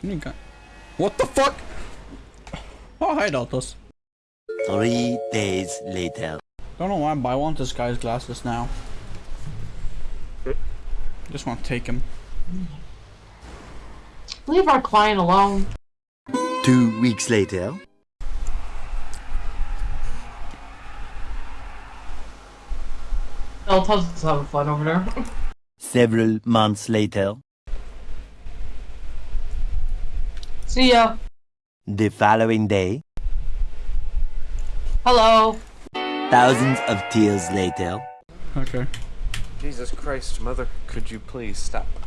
Can you go? What the fuck? Oh, hi, Deltas. Three days later. Don't know why, but I want this guy's glasses now. Just want to take him. Leave our client alone. Two weeks later. Delta's having fun over there. Several months later. See ya. The following day. Hello. Thousands of tears later. Okay. Jesus Christ, Mother, could you please stop?